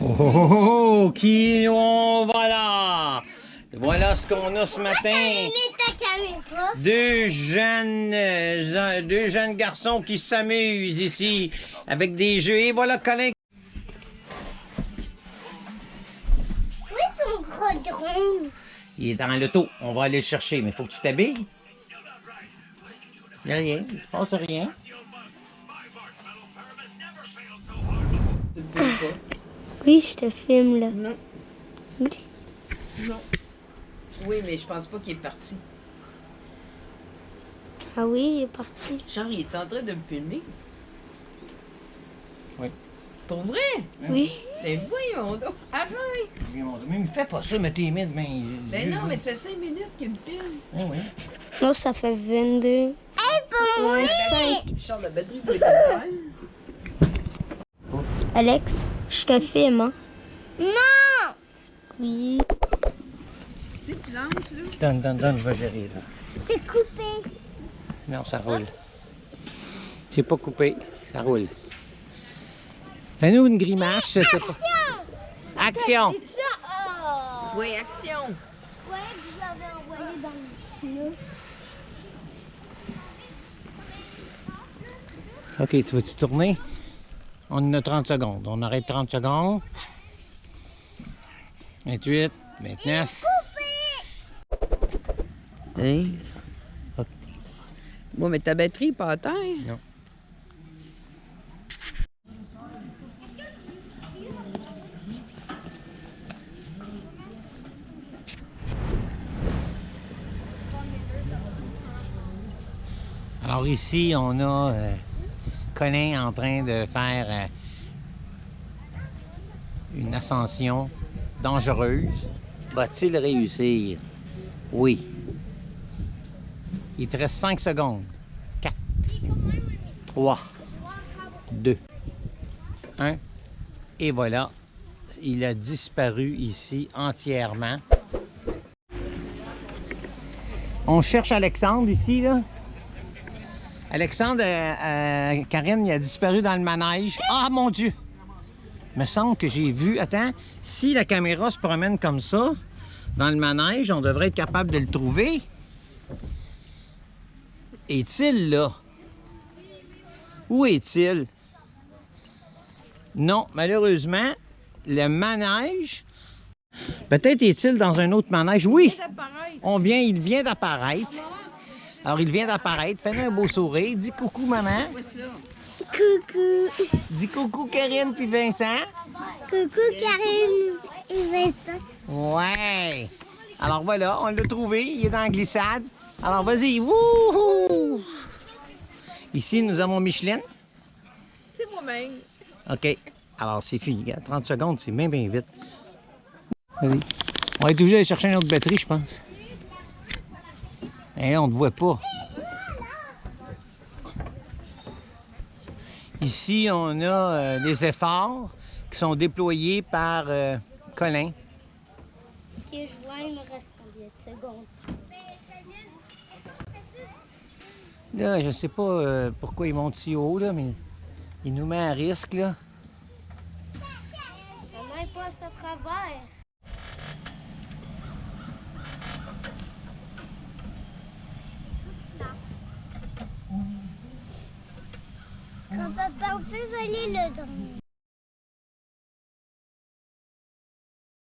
Oh, oh, oh, oh, qui on va là? Voilà ce qu'on a ce matin. Deux jeunes, euh, deux jeunes garçons qui s'amusent ici avec des jeux. Et voilà Colin. Où est son gros drone? Il est dans l'auto. On va aller le chercher, mais il faut que tu t'habilles. Il n'y a rien, il se passe rien. Oui, je te filme là. Non. Oui. Non. Oui, mais je pense pas qu'il est parti. Ah oui, il est parti. Genre, il est en train de me filmer? Oui. Pour vrai? Oui. Mais voyons donc. Arrête! Mais me fais pas ça, mais t'es mis demain. Ben non, mais ça fait cinq minutes qu'il me filme. Ah oui. Non, ça fait 22. Hey, pour moi! 25. Charles, la batterie peut être Alex, je te filme, hein? Non! Oui. Tu sais, tu lances, là? Donne, donne, donne, je vais gérer là. C'est coupé. Non, ça roule. C'est pas coupé, ça roule. Fais-nous une grimace, je sais pas. Action! Oh! Oui, action! Je croyais que je l'avais envoyé dans le pneu. Ok, tu veux-tu tourner? On en a 30 secondes. On arrête 30 secondes. 28, 29. Hein? Bon, mais ta batterie est pas à terre. Non. Alors ici, on a euh, Colin en train de faire euh, une ascension dangereuse. Va-t-il réussir? Oui. Il te reste 5 secondes. 4, 3, 2, 1. Et voilà, il a disparu ici entièrement. On cherche Alexandre ici, là. Alexandre, euh, euh, Karine, il a disparu dans le manège. Ah, mon Dieu! Il me semble que j'ai vu... Attends, si la caméra se promène comme ça, dans le manège, on devrait être capable de le trouver. Est-il là? Où est-il? Non, malheureusement, le manège... Peut-être est-il dans un autre manège. Oui, on vient, il vient d'apparaître. Alors, il vient d'apparaître. Fais-nous un beau sourire. Dis coucou, maman. Quoi ça? Coucou. Dis coucou, Karine puis Vincent. Coucou Karine et Vincent. Ouais. Alors voilà, on l'a trouvé. Il est dans la glissade. Alors vas-y. Wouhou! Ici, nous avons Micheline. C'est moi-même. OK. Alors, c'est fini. Regarde, 30 secondes, c'est bien, bien vite. Vas-y. On va être obligé d'aller chercher une autre batterie, je pense. Eh, on ne te voit pas. Ici, on a euh, les efforts qui sont déployés par euh, Colin. Ok, je vois, il me reste combien de secondes? Là, je sais pas euh, pourquoi il monte si haut, là, mais il nous met à risque, là. Maman passe à travers. Papa on fait voler le drone.